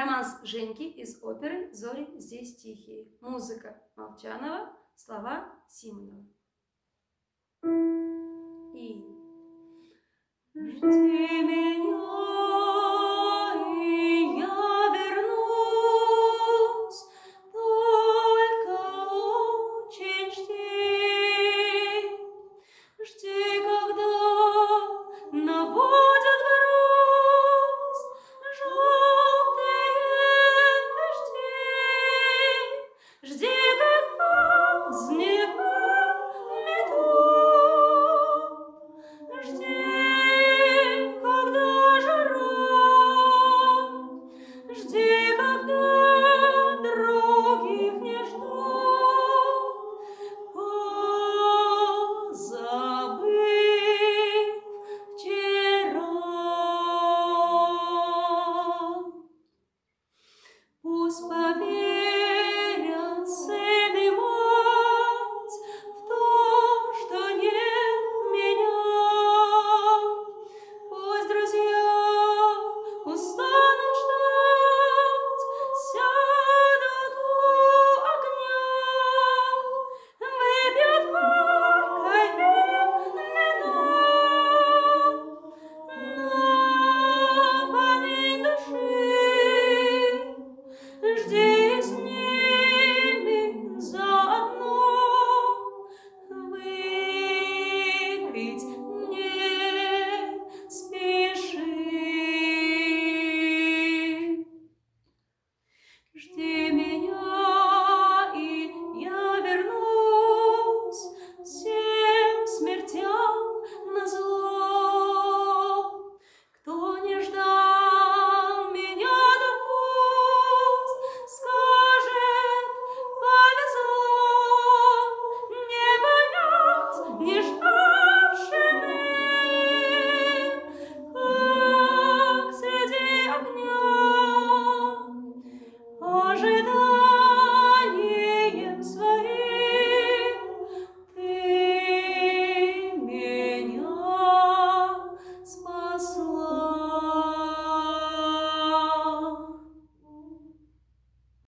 Романс Женьки из оперы «Зори здесь тихие». Музыка Молчанова, слова Симонова. И жди меня. на воле.